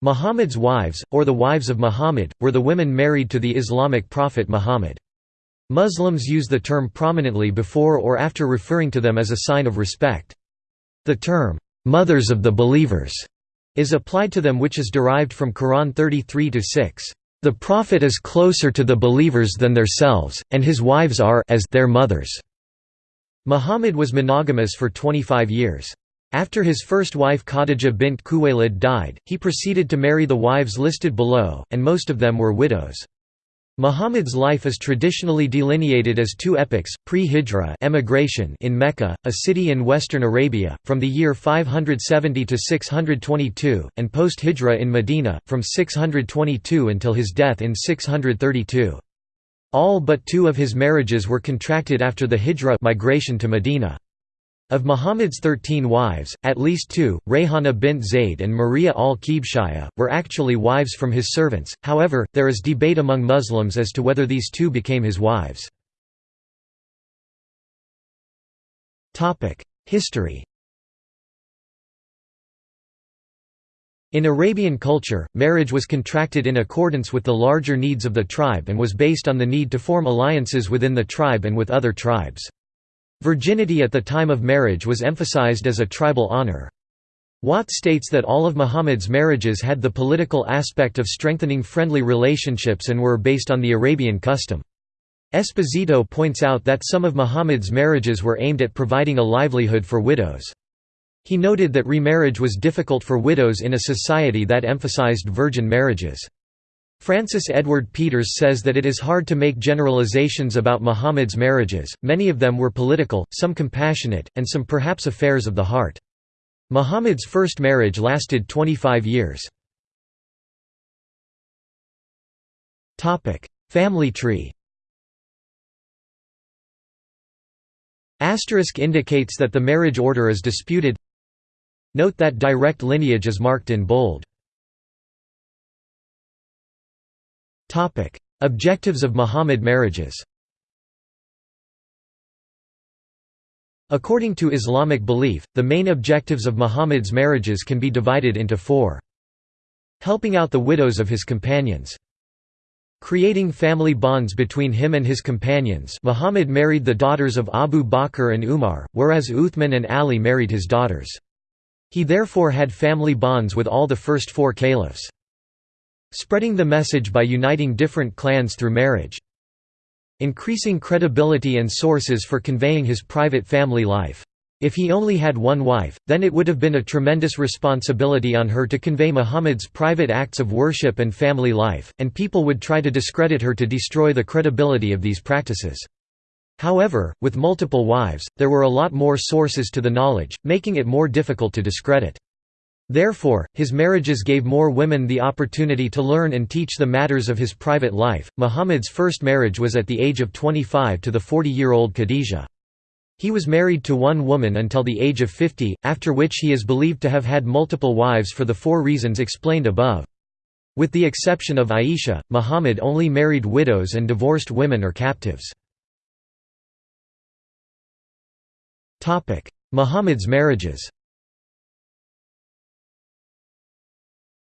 Muhammad's wives, or the wives of Muhammad, were the women married to the Islamic prophet Muhammad. Muslims use the term prominently before or after referring to them as a sign of respect. The term, "'mothers of the believers' is applied to them which is derived from Quran 33-6. The Prophet is closer to the believers than themselves, and his wives are as their mothers. Muhammad was monogamous for 25 years. After his first wife Khadija bint Khuwaylid died, he proceeded to marry the wives listed below, and most of them were widows. Muhammad's life is traditionally delineated as two epochs, pre-Hijra emigration in Mecca, a city in western Arabia, from the year 570 to 622, and post-Hijra in Medina, from 622 until his death in 632. All but two of his marriages were contracted after the Hijra migration to Medina. Of Muhammad's thirteen wives, at least two, Rayhana bint Zayd and Maria al-Kibshaya, were actually wives from his servants, however, there is debate among Muslims as to whether these two became his wives. History In Arabian culture, marriage was contracted in accordance with the larger needs of the tribe and was based on the need to form alliances within the tribe and with other tribes. Virginity at the time of marriage was emphasized as a tribal honor. Watt states that all of Muhammad's marriages had the political aspect of strengthening friendly relationships and were based on the Arabian custom. Esposito points out that some of Muhammad's marriages were aimed at providing a livelihood for widows. He noted that remarriage was difficult for widows in a society that emphasized virgin marriages. Francis Edward Peters says that it is hard to make generalizations about Muhammad's marriages, many of them were political, some compassionate, and some perhaps affairs of the heart. Muhammad's first marriage lasted 25 years. Family tree Asterisk indicates that the marriage order is disputed Note that direct lineage is marked in bold Topic: Objectives of Muhammad marriages. According to Islamic belief, the main objectives of Muhammad's marriages can be divided into four. Helping out the widows of his companions. Creating family bonds between him and his companions Muhammad married the daughters of Abu Bakr and Umar, whereas Uthman and Ali married his daughters. He therefore had family bonds with all the first four caliphs. Spreading the message by uniting different clans through marriage. Increasing credibility and sources for conveying his private family life. If he only had one wife, then it would have been a tremendous responsibility on her to convey Muhammad's private acts of worship and family life, and people would try to discredit her to destroy the credibility of these practices. However, with multiple wives, there were a lot more sources to the knowledge, making it more difficult to discredit. Therefore, his marriages gave more women the opportunity to learn and teach the matters of his private life. Muhammad's first marriage was at the age of 25 to the 40 year old Khadijah. He was married to one woman until the age of 50, after which he is believed to have had multiple wives for the four reasons explained above. With the exception of Aisha, Muhammad only married widows and divorced women or captives. Muhammad's marriages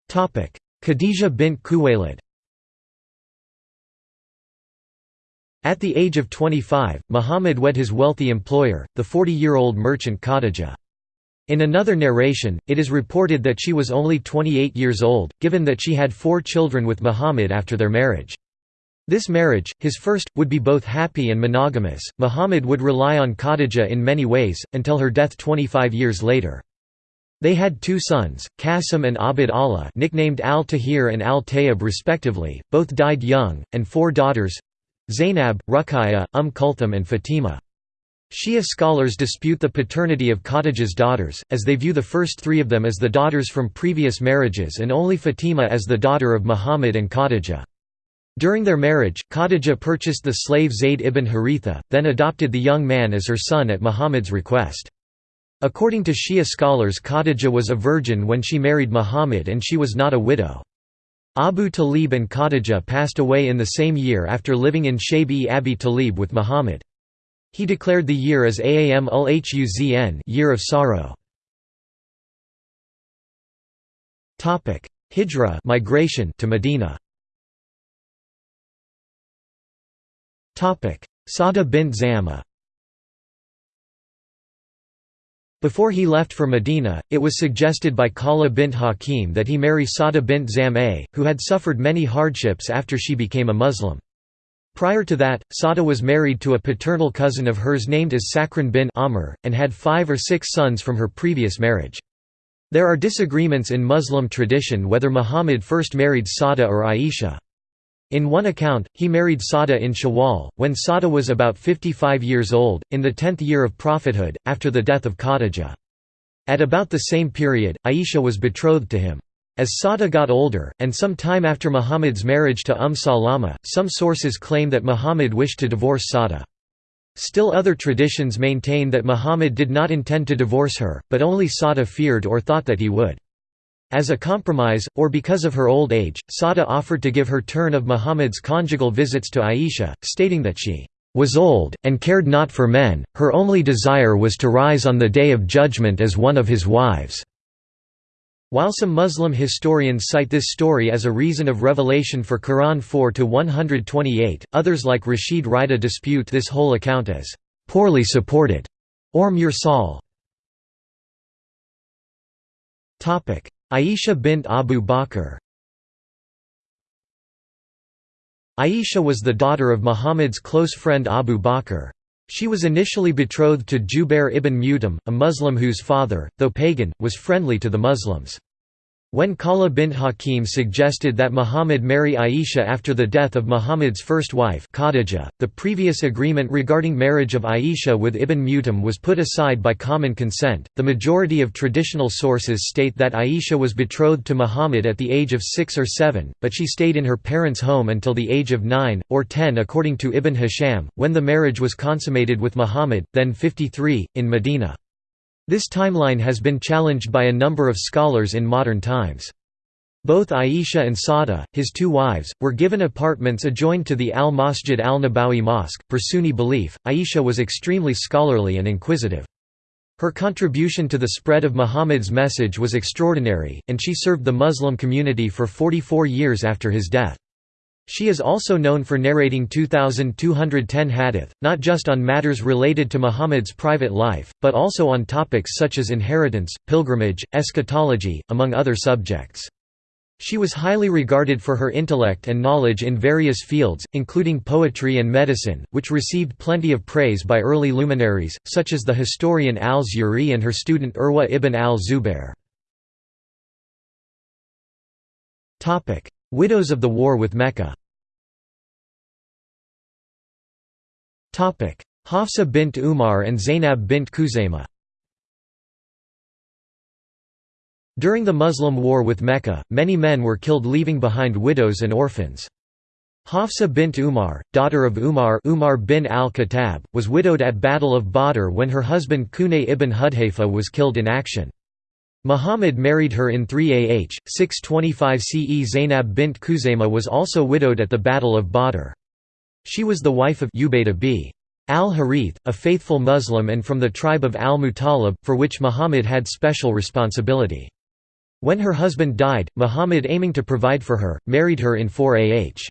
Khadijah bint Khuwaylid At the age of 25, Muhammad wed his wealthy employer, the 40-year-old merchant Khadijah. In another narration, it is reported that she was only 28 years old, given that she had four children with Muhammad after their marriage. This marriage, his first, would be both happy and monogamous. Muhammad would rely on Khadijah in many ways, until her death 25 years later. They had two sons, Qasim and Abd Allah nicknamed al-Tahir and al-Tayyib respectively, both died young, and four daughters Zainab, Ruqayya, Umm Kulthum and Fatima. Shia scholars dispute the paternity of Khadijah's daughters, as they view the first three of them as the daughters from previous marriages and only Fatima as the daughter of Muhammad and Khadijah. During their marriage, Khadijah purchased the slave Zayd ibn Haritha, then adopted the young man as her son at Muhammad's request. According to Shia scholars Khadijah was a virgin when she married Muhammad and she was not a widow. Abu Talib and Khadijah passed away in the same year after living in Shayb-e Abi Talib with Muhammad. He declared the year as Aam ul Huzn year of sorrow. hijra migration to Medina. Sada bint Zam'a Before he left for Medina, it was suggested by Khala bint Hakim that he marry Sada bint Zam'a, who had suffered many hardships after she became a Muslim. Prior to that, Sada was married to a paternal cousin of hers named as Sakran bin Amr, and had five or six sons from her previous marriage. There are disagreements in Muslim tradition whether Muhammad first married Sada or Aisha. In one account, he married Sada in Shawwal, when Sada was about 55 years old, in the tenth year of prophethood, after the death of Khadijah. At about the same period, Aisha was betrothed to him. As Sada got older, and some time after Muhammad's marriage to Umm Salama, some sources claim that Muhammad wished to divorce Sada. Still other traditions maintain that Muhammad did not intend to divorce her, but only Sada feared or thought that he would. As a compromise, or because of her old age, Sada offered to give her turn of Muhammad's conjugal visits to Aisha, stating that she was old, and cared not for men, her only desire was to rise on the day of judgment as one of his wives. While some Muslim historians cite this story as a reason of revelation for Quran 4-128, others like Rashid Rida dispute this whole account as «poorly supported» or mursal. Aisha bint Abu Bakr Aisha was the daughter of Muhammad's close friend Abu Bakr. She was initially betrothed to Jubair ibn Mut'im, a Muslim whose father, though pagan, was friendly to the Muslims. When Khala bint Hakim suggested that Muhammad marry Aisha after the death of Muhammad's first wife Khadijah, the previous agreement regarding marriage of Aisha with Ibn Mut'im was put aside by common consent. The majority of traditional sources state that Aisha was betrothed to Muhammad at the age of 6 or 7, but she stayed in her parents' home until the age of 9 or 10 according to Ibn Hisham, when the marriage was consummated with Muhammad, then 53, in Medina. This timeline has been challenged by a number of scholars in modern times. Both Aisha and Sada, his two wives, were given apartments adjoined to the Al-Masjid al-Nabawi Mosque. Per Sunni belief, Aisha was extremely scholarly and inquisitive. Her contribution to the spread of Muhammad's message was extraordinary, and she served the Muslim community for 44 years after his death. She is also known for narrating 2,210 hadith, not just on matters related to Muhammad's private life, but also on topics such as inheritance, pilgrimage, eschatology, among other subjects. She was highly regarded for her intellect and knowledge in various fields, including poetry and medicine, which received plenty of praise by early luminaries, such as the historian al-Zuhri and her student Urwa ibn al-Zubair. Widows of the war with Mecca Hafsa bint Umar and Zainab bint Khuzaymah During the Muslim war with Mecca, many men were killed leaving behind widows and orphans. Hafsa bint Umar, daughter of Umar Umar bin al-Khattab, was widowed at Battle of Badr when her husband Qunay ibn Hudhayfa was killed in action. Muhammad married her in 3 AH, 625 CE Zainab bint Khuzaymah was also widowed at the Battle of Badr. She was the wife of Ubaydah b. al-Harith, a faithful Muslim and from the tribe of al-Muttalib, for which Muhammad had special responsibility. When her husband died, Muhammad aiming to provide for her, married her in 4 AH.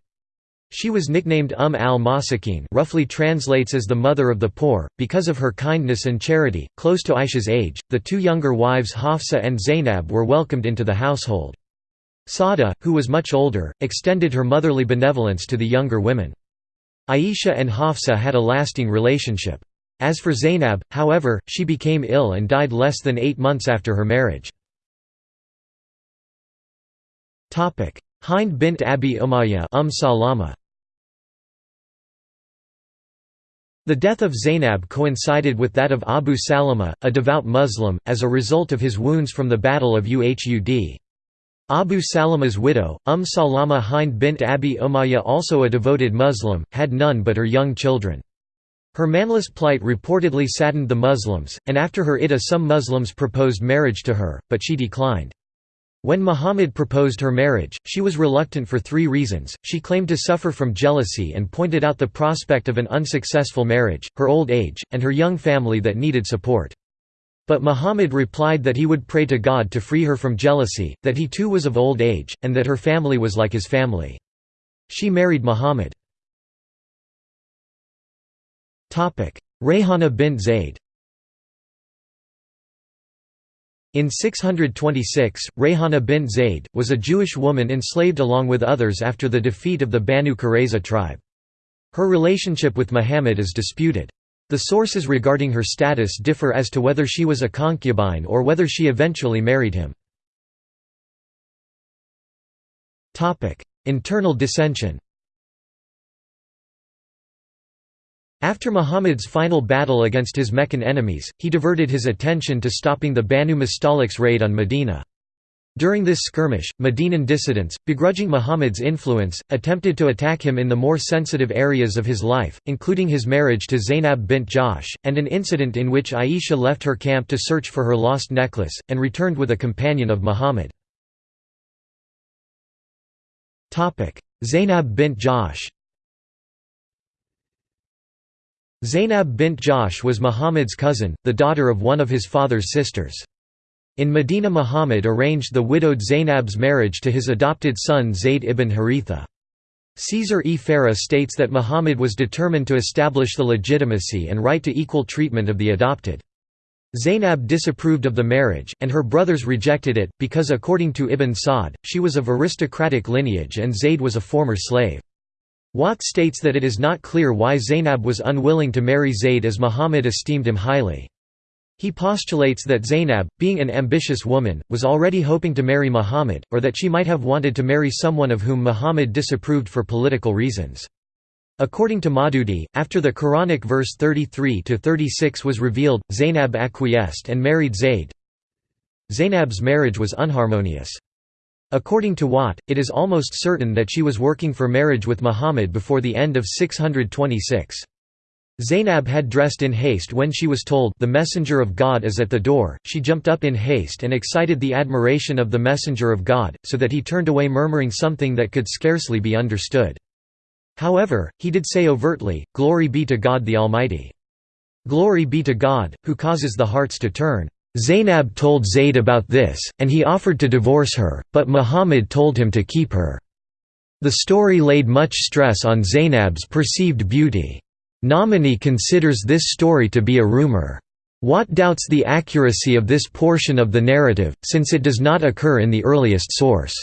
She was nicknamed Umm al-Masakin roughly translates as the mother of the poor, because of her kindness and charity. Close to Aisha's age, the two younger wives Hafsa and Zainab were welcomed into the household. Sada, who was much older, extended her motherly benevolence to the younger women. Aisha and Hafsa had a lasting relationship. As for Zainab, however, she became ill and died less than eight months after her marriage. Hind bint Abi Umayyah umm Salama. The death of Zainab coincided with that of Abu Salama, a devout Muslim, as a result of his wounds from the Battle of Uhud. Abu Salama's widow, Umm Salama Hind bint Abi Umayyah also a devoted Muslim, had none but her young children. Her manless plight reportedly saddened the Muslims, and after her iddah some Muslims proposed marriage to her, but she declined. When Muhammad proposed her marriage, she was reluctant for three reasons, she claimed to suffer from jealousy and pointed out the prospect of an unsuccessful marriage, her old age, and her young family that needed support. But Muhammad replied that he would pray to God to free her from jealousy, that he too was of old age, and that her family was like his family. She married Muhammad. Rayhana bint Zayd In 626, Rayhana bint Zayd, was a Jewish woman enslaved along with others after the defeat of the Banu Qurayza tribe. Her relationship with Muhammad is disputed. The sources regarding her status differ as to whether she was a concubine or whether she eventually married him. Internal dissension After Muhammad's final battle against his Meccan enemies, he diverted his attention to stopping the Banu Mustaliq's raid on Medina. During this skirmish, Medinan dissidents, begrudging Muhammad's influence, attempted to attack him in the more sensitive areas of his life, including his marriage to Zainab bint Jahsh, and an incident in which Aisha left her camp to search for her lost necklace, and returned with a companion of Muhammad. Zainab bint Jahsh Zainab bint Jahsh was Muhammad's cousin, the daughter of one of his father's sisters. In Medina Muhammad arranged the widowed Zainab's marriage to his adopted son Zayd ibn Haritha. Caesar e Farah states that Muhammad was determined to establish the legitimacy and right to equal treatment of the adopted. Zainab disapproved of the marriage, and her brothers rejected it, because according to Ibn Sa'd, she was of aristocratic lineage and Zayd was a former slave. Watt states that it is not clear why Zainab was unwilling to marry Zayd as Muhammad esteemed him highly. He postulates that Zainab, being an ambitious woman, was already hoping to marry Muhammad, or that she might have wanted to marry someone of whom Muhammad disapproved for political reasons. According to Maududi, after the Quranic verse 33–36 was revealed, Zainab acquiesced and married Zayd. Zainab's marriage was unharmonious. According to Watt, it is almost certain that she was working for marriage with Muhammad before the end of 626. Zainab had dressed in haste when she was told the messenger of God is at the door, she jumped up in haste and excited the admiration of the messenger of God, so that he turned away murmuring something that could scarcely be understood. However, he did say overtly, Glory be to God the Almighty. Glory be to God, who causes the hearts to turn. Zainab told Zayd about this, and he offered to divorce her, but Muhammad told him to keep her. The story laid much stress on Zainab's perceived beauty. Nomani considers this story to be a rumor. Watt doubts the accuracy of this portion of the narrative, since it does not occur in the earliest source.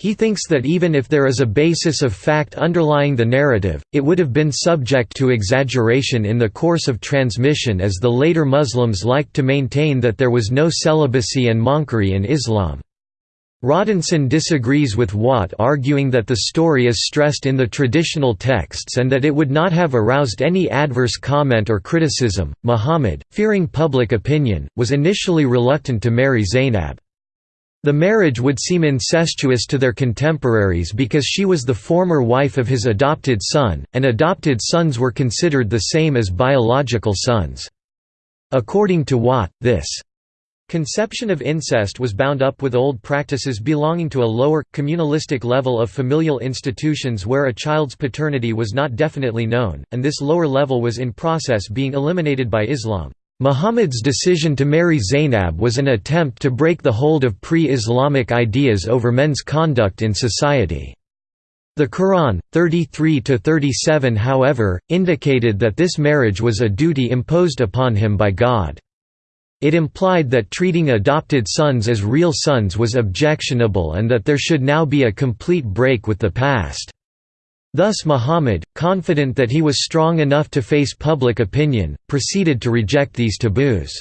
He thinks that even if there is a basis of fact underlying the narrative, it would have been subject to exaggeration in the course of transmission as the later Muslims liked to maintain that there was no celibacy and monkery in Islam. Rodinson disagrees with Watt arguing that the story is stressed in the traditional texts and that it would not have aroused any adverse comment or criticism. Muhammad, fearing public opinion, was initially reluctant to marry Zainab. The marriage would seem incestuous to their contemporaries because she was the former wife of his adopted son, and adopted sons were considered the same as biological sons. According to Watt, this Conception of incest was bound up with old practices belonging to a lower, communalistic level of familial institutions where a child's paternity was not definitely known, and this lower level was in process being eliminated by Islam. Muhammad's decision to marry Zainab was an attempt to break the hold of pre-Islamic ideas over men's conduct in society. The Quran, 33–37 however, indicated that this marriage was a duty imposed upon him by God. It implied that treating adopted sons as real sons was objectionable and that there should now be a complete break with the past. Thus Muhammad, confident that he was strong enough to face public opinion, proceeded to reject these taboos.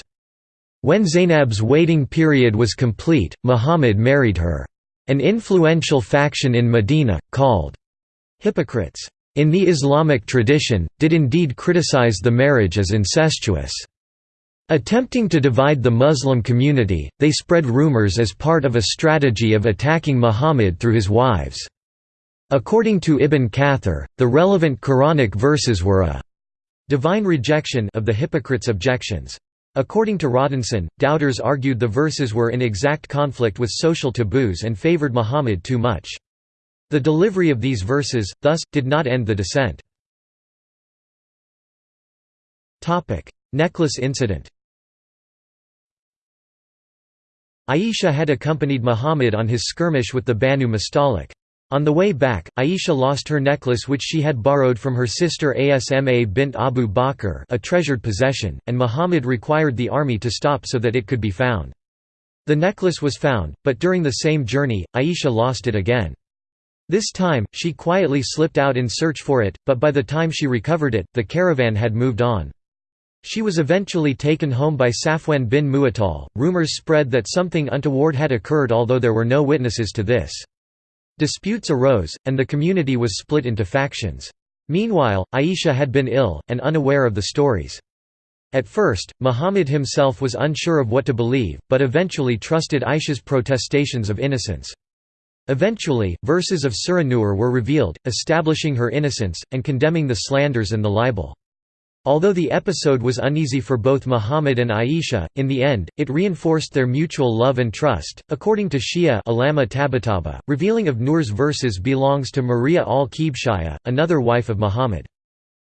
When Zainab's waiting period was complete, Muhammad married her. An influential faction in Medina, called hypocrites in the Islamic tradition, did indeed criticize the marriage as incestuous. Attempting to divide the Muslim community, they spread rumors as part of a strategy of attacking Muhammad through his wives. According to Ibn Kathir, the relevant Quranic verses were a divine rejection of the hypocrites' objections. According to Rodinson, doubters argued the verses were in exact conflict with social taboos and favored Muhammad too much. The delivery of these verses, thus, did not end the dissent. Necklace incident Aisha had accompanied Muhammad on his skirmish with the Banu Mustalik. On the way back, Aisha lost her necklace which she had borrowed from her sister Asma bint Abu Bakr a treasured possession, and Muhammad required the army to stop so that it could be found. The necklace was found, but during the same journey, Aisha lost it again. This time, she quietly slipped out in search for it, but by the time she recovered it, the caravan had moved on. She was eventually taken home by Safwan bin Mu'attal. Rumors spread that something untoward had occurred although there were no witnesses to this. Disputes arose, and the community was split into factions. Meanwhile, Aisha had been ill, and unaware of the stories. At first, Muhammad himself was unsure of what to believe, but eventually trusted Aisha's protestations of innocence. Eventually, verses of Surah Nur were revealed, establishing her innocence, and condemning the slanders and the libel. Although the episode was uneasy for both Muhammad and Aisha, in the end, it reinforced their mutual love and trust. According to Shia Alama Tabataba, revealing of Nur's verses belongs to Maria al-Kibshaya, another wife of Muhammad.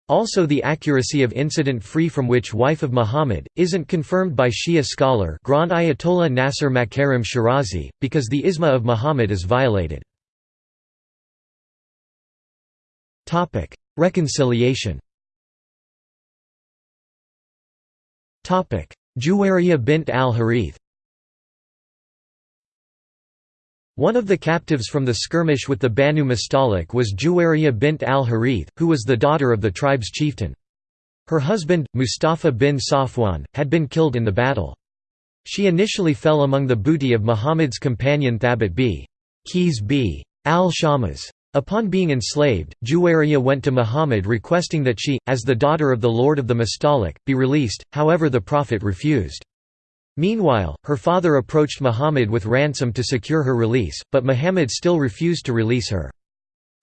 Also the accuracy of incident free from which wife of Muhammad, isn't confirmed by Shia scholar Grand Ayatollah Nasser Makarim Shirazi, because the isma of Muhammad is violated. Reconciliation Juwariya bint al-Harith One of the captives from the skirmish with the Banu Mustalik was Juwariya bint al-Harith, who was the daughter of the tribe's chieftain. Her husband, Mustafa bin Safwan, had been killed in the battle. She initially fell among the booty of Muhammad's companion Thabit b. Qais b. al-Shammas. Upon being enslaved, Juwariya went to Muhammad requesting that she, as the daughter of the lord of the Mustalik, be released, however the Prophet refused. Meanwhile, her father approached Muhammad with ransom to secure her release, but Muhammad still refused to release her.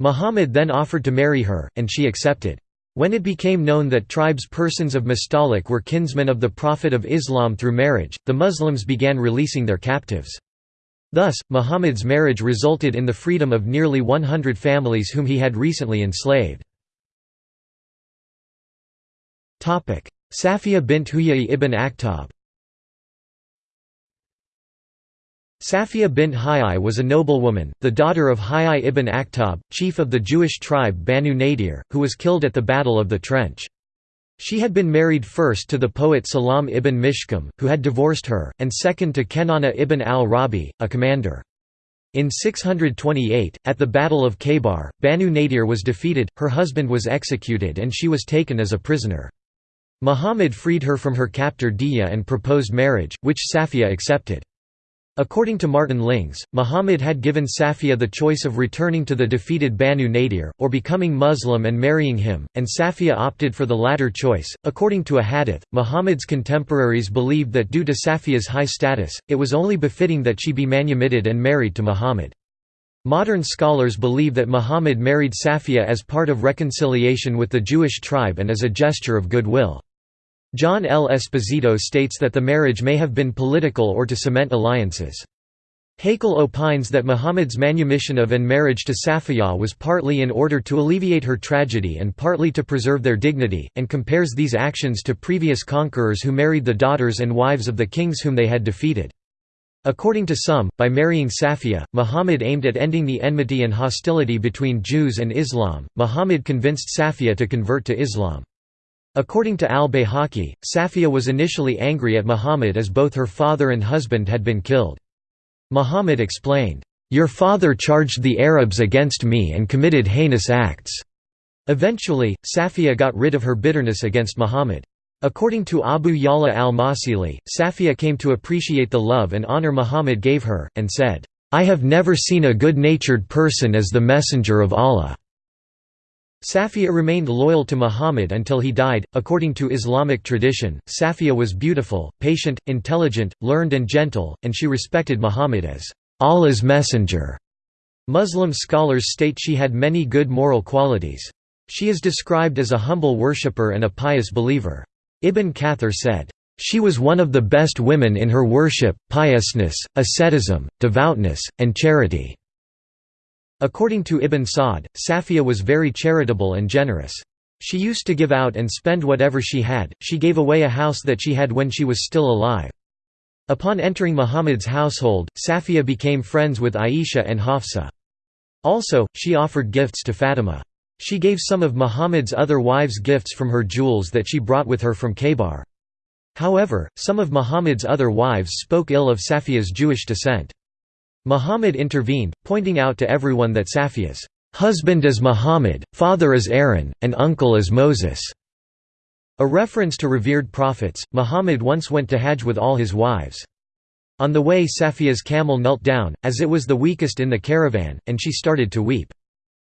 Muhammad then offered to marry her, and she accepted. When it became known that tribes persons of Mustalik were kinsmen of the Prophet of Islam through marriage, the Muslims began releasing their captives. Thus, Muhammad's marriage resulted in the freedom of nearly 100 families whom he had recently enslaved. Safiya bint Huyai ibn Akhtab Safiya bint Huyai was a noblewoman, the daughter of Huyai ibn Akhtab, chief of the Jewish tribe Banu Nadir, who was killed at the Battle of the Trench. She had been married first to the poet Salam ibn Mishkam, who had divorced her, and second to Kenana ibn al-Rabi, a commander. In 628, at the Battle of Khaybar, Banu Nadir was defeated, her husband was executed and she was taken as a prisoner. Muhammad freed her from her captor Dihya and proposed marriage, which Safiya accepted. According to Martin Lings, Muhammad had given Safiya the choice of returning to the defeated Banu Nadir, or becoming Muslim and marrying him, and Safiya opted for the latter choice. According to a hadith, Muhammad's contemporaries believed that due to Safiya's high status, it was only befitting that she be manumitted and married to Muhammad. Modern scholars believe that Muhammad married Safiya as part of reconciliation with the Jewish tribe and as a gesture of goodwill. John L. Esposito states that the marriage may have been political or to cement alliances. Haykal opines that Muhammad's manumission of and marriage to Safiya was partly in order to alleviate her tragedy and partly to preserve their dignity, and compares these actions to previous conquerors who married the daughters and wives of the kings whom they had defeated. According to some, by marrying Safiya, Muhammad aimed at ending the enmity and hostility between Jews and Islam. Muhammad convinced Safiya to convert to Islam. According to al-Bayhaqi, Safiya was initially angry at Muhammad as both her father and husband had been killed. Muhammad explained, "'Your father charged the Arabs against me and committed heinous acts." Eventually, Safiya got rid of her bitterness against Muhammad. According to Abu Ya'la al-Masili, Safiya came to appreciate the love and honor Muhammad gave her, and said, "'I have never seen a good-natured person as the messenger of Allah.' Safiya remained loyal to Muhammad until he died. According to Islamic tradition, Safiya was beautiful, patient, intelligent, learned, and gentle, and she respected Muhammad as Allah's messenger. Muslim scholars state she had many good moral qualities. She is described as a humble worshipper and a pious believer. Ibn Kathir said, She was one of the best women in her worship, piousness, asceticism, devoutness, and charity. According to Ibn Sa'd, Safiya was very charitable and generous. She used to give out and spend whatever she had, she gave away a house that she had when she was still alive. Upon entering Muhammad's household, Safiya became friends with Aisha and Hafsa. Also, she offered gifts to Fatima. She gave some of Muhammad's other wives gifts from her jewels that she brought with her from Khaybar. However, some of Muhammad's other wives spoke ill of Safiya's Jewish descent. Muhammad intervened, pointing out to everyone that Safiya's husband is Muhammad, father is Aaron, and uncle is Moses. A reference to revered prophets, Muhammad once went to Hajj with all his wives. On the way Safiya's camel knelt down, as it was the weakest in the caravan, and she started to weep.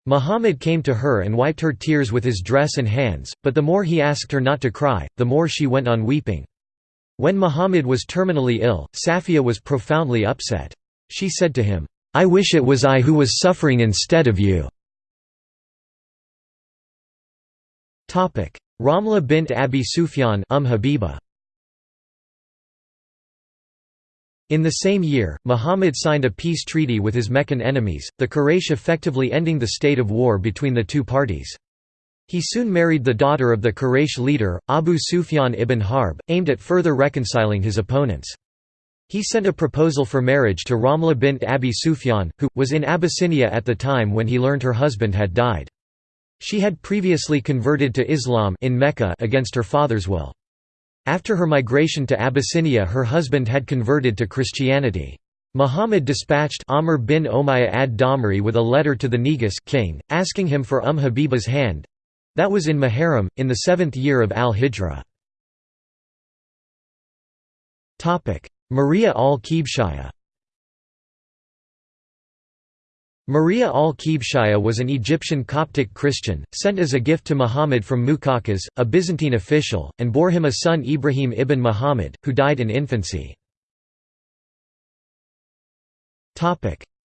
Muhammad came to her and wiped her tears with his dress and hands, but the more he asked her not to cry, the more she went on weeping. When Muhammad was terminally ill, Safiya was profoundly upset. She said to him, "'I wish it was I who was suffering instead of you." Ramla bint Abi Sufyan um Habiba. In the same year, Muhammad signed a peace treaty with his Meccan enemies, the Quraysh effectively ending the state of war between the two parties. He soon married the daughter of the Quraysh leader, Abu Sufyan ibn Harb, aimed at further reconciling his opponents. He sent a proposal for marriage to Ramla bint Abi Sufyan, who, was in Abyssinia at the time when he learned her husband had died. She had previously converted to Islam in Mecca against her father's will. After her migration to Abyssinia her husband had converted to Christianity. Muhammad dispatched Amr bin Umayya ad-Damri with a letter to the Negus king, asking him for Umm Habiba's hand—that was in Muharram, in the seventh year of al-Hijra. Maria al-Qibshiyya Maria al-Qibshiyya was an Egyptian Coptic Christian, sent as a gift to Muhammad from Muqawqis, a Byzantine official, and bore him a son Ibrahim ibn Muhammad, who died in infancy.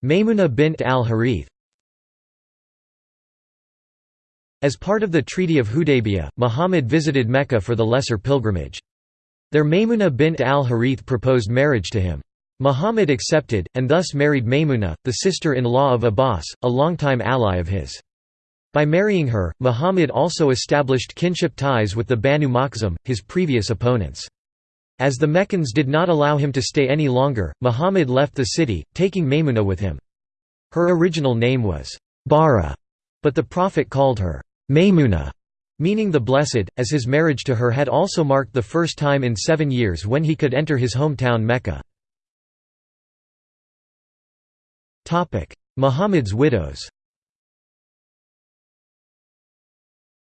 Maymuna bint al-Harith As part of the Treaty of Hudaybiyah, Muhammad visited Mecca for the Lesser Pilgrimage. There Maymuna bint al-Harith proposed marriage to him. Muhammad accepted, and thus married Maymuna, the sister-in-law of Abbas, a longtime ally of his. By marrying her, Muhammad also established kinship ties with the Banu Makhzum, his previous opponents. As the Meccans did not allow him to stay any longer, Muhammad left the city, taking Maymuna with him. Her original name was Bara, but the Prophet called her Maymuna, meaning the Blessed, as his marriage to her had also marked the first time in seven years when he could enter his hometown Mecca. Muhammad's widows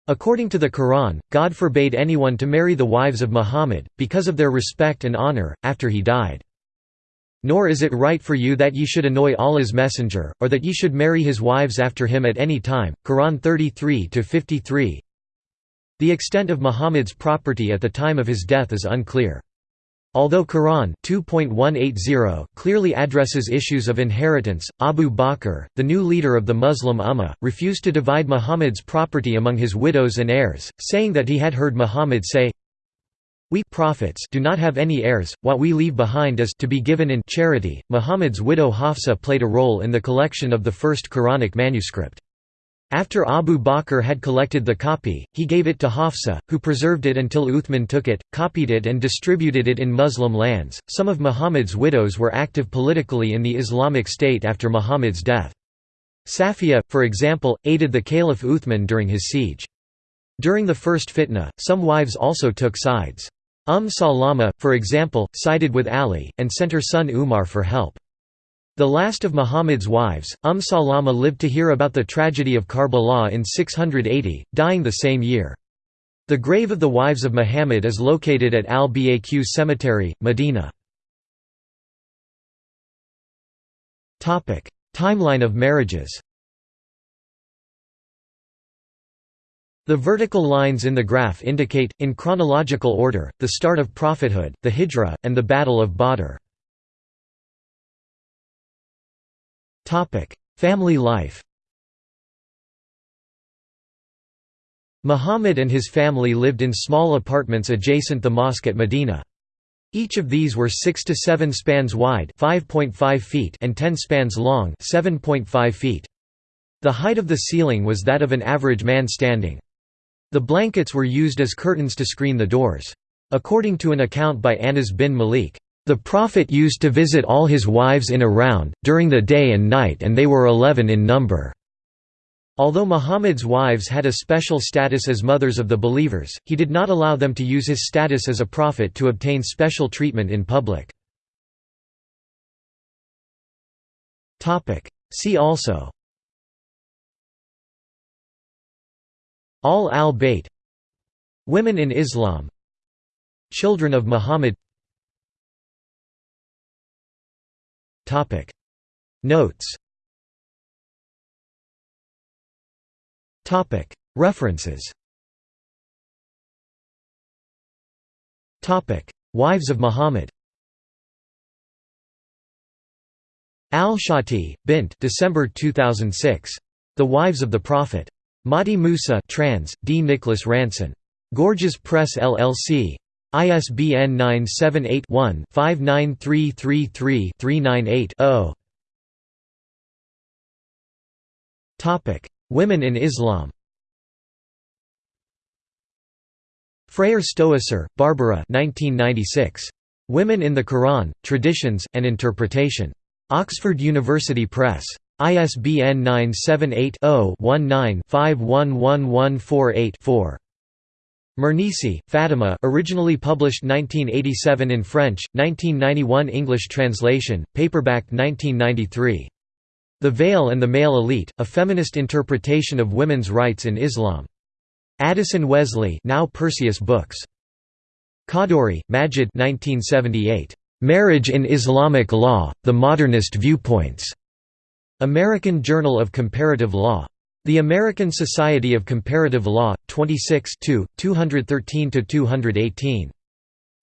According to the Quran, God forbade anyone to marry the wives of Muhammad, because of their respect and honor, after he died. Nor is it right for you that ye should annoy Allah's messenger, or that ye should marry his wives after him at any time. Quran 33-53 The extent of Muhammad's property at the time of his death is unclear. Although Quran 2.180 clearly addresses issues of inheritance, Abu Bakr, the new leader of the Muslim Ummah, refused to divide Muhammad's property among his widows and heirs, saying that he had heard Muhammad say, We prophets do not have any heirs, what we leave behind is to be given in charity. Muhammad's widow Hafsa played a role in the collection of the first Quranic manuscript. After Abu Bakr had collected the copy, he gave it to Hafsa, who preserved it until Uthman took it, copied it, and distributed it in Muslim lands. Some of Muhammad's widows were active politically in the Islamic State after Muhammad's death. Safiya, for example, aided the Caliph Uthman during his siege. During the first fitna, some wives also took sides. Umm Salama, for example, sided with Ali, and sent her son Umar for help. The last of Muhammad's wives, Umm Salama lived to hear about the tragedy of Karbala in 680, dying the same year. The grave of the wives of Muhammad is located at Al-Baqi Cemetery, Medina. Timeline of marriages The vertical lines in the graph indicate, in chronological order, the start of prophethood, the Hijra, and the Battle of Badr. Family life Muhammad and his family lived in small apartments adjacent the mosque at Medina. Each of these were 6 to 7 spans wide 5.5 feet and 10 spans long 7.5 feet. The height of the ceiling was that of an average man standing. The blankets were used as curtains to screen the doors. According to an account by Anas bin Malik, The Prophet used to visit all his wives in a round, during the day and night and they were eleven in number." Although Muhammad's wives had a special status as mothers of the believers, he did not allow them to use his status as a prophet to obtain special treatment in public. See also Al al-Bayt Women in Islam Children of Muhammad Notes References Wives of Muhammad Al-Shati, Bint December 2006. The Wives of the Prophet. Mahdi Musa trans, D. Nicholas Ranson. Gorgias Press LLC. ISBN 978-1-59333-398-0. Women in Islam Freyer Stoesser, Barbara 1996. Women in the Quran, Traditions, and Interpretation. Oxford University Press. ISBN 978-0-19-511148-4. Mernissi, Fatima originally published 1987 in French, 1991 English translation, paperback 1993. The Veil and the Male Elite, A Feminist Interpretation of Women's Rights in Islam. Addison Wesley now Perseus Books. Khadduri, Majid 1978. Marriage in Islamic Law, The Modernist Viewpoints. American Journal of Comparative Law. The American Society of Comparative Law, 26 213–218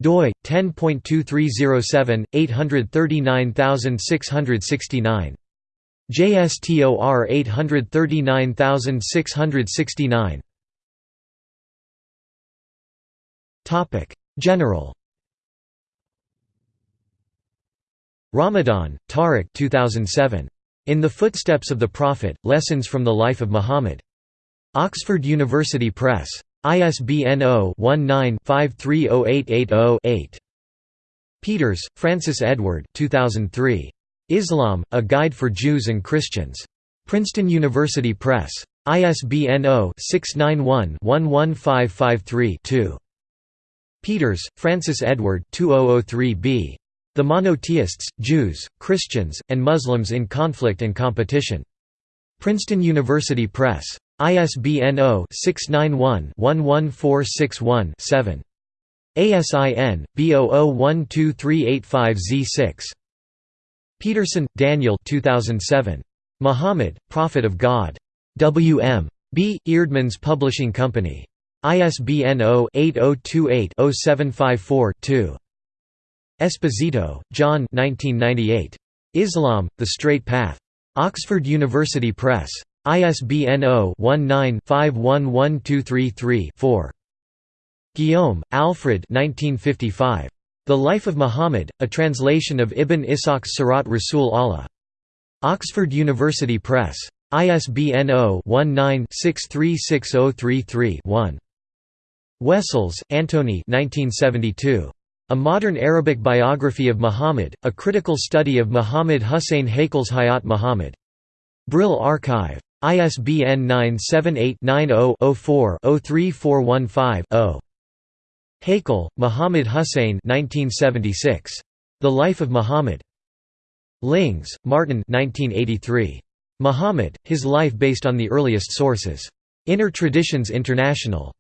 doi 10.2307 839669 JSTOR 839669 Topic General. Ramadan, Tariq 2007. In the Footsteps of the Prophet, Lessons from the Life of Muhammad. Oxford University Press. ISBN 0-19-530880-8. Peters, Francis Edward 2003. Islam, A Guide for Jews and Christians. Princeton University Press. ISBN 0-691-11553-2. Peters, Francis Edward 2003b. The Monotheists, Jews, Christians, and Muslims in Conflict and Competition. Princeton University Press. ISBN 0-691-11461-7. ASIN, B00123885Z6. Peterson, Daniel 2007. Muhammad, Prophet of God. W.M. B. Eerdmans Publishing Company. ISBN 0-8028-0754-2. Esposito, John Islam, The Straight Path. Oxford University Press. ISBN 0-19-511233-4. Guillaume, Alfred The Life of Muhammad, a translation of Ibn Ishaq's Sirat Rasul Allah. Oxford University Press. ISBN 0-19-636033-1. Wessels, Antony 1972. A Modern Arabic Biography of Muhammad, a critical study of Muhammad Hussein Haykal's Hayat Muhammad. Brill Archive. ISBN 978-90-04-03415-0. Haykal, Muhammad Hussein The Life of Muhammad. Lings, Martin 1983. Muhammad, His Life Based on the Earliest Sources. Inner Traditions International.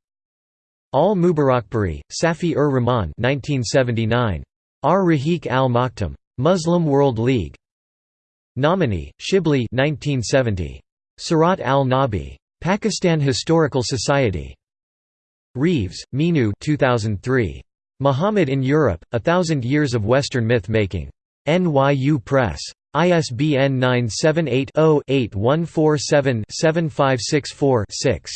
Al-Mubarakpuri, Safi-ur Rahman 1979. Ar-Rahiq al-Maktum. Muslim World League. Nomani, Shibli 1970. Sirat al-Nabi. Pakistan Historical Society. Reeves, Minu 2003. Muhammad in Europe, A Thousand Years of Western Myth-Making. NYU Press. ISBN 978 0 8147 7564 6.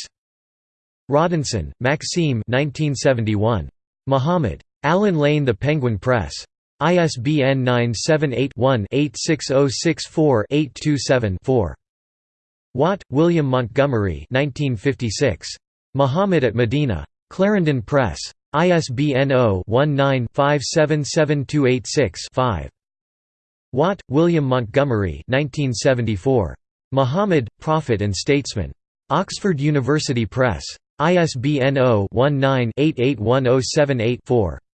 Rodinson, Maxime 1971. Muhammad. Allen Lane The Penguin Press. ISBN 978-1-86064-827-4. Watt, William Montgomery 1956. Muhammad at Medina. Clarendon Press. ISBN 0-19-577286-5. Watt, William Montgomery 1974. Muhammad, Prophet and Statesman. Oxford University Press. ISBN 0-19-881078-4.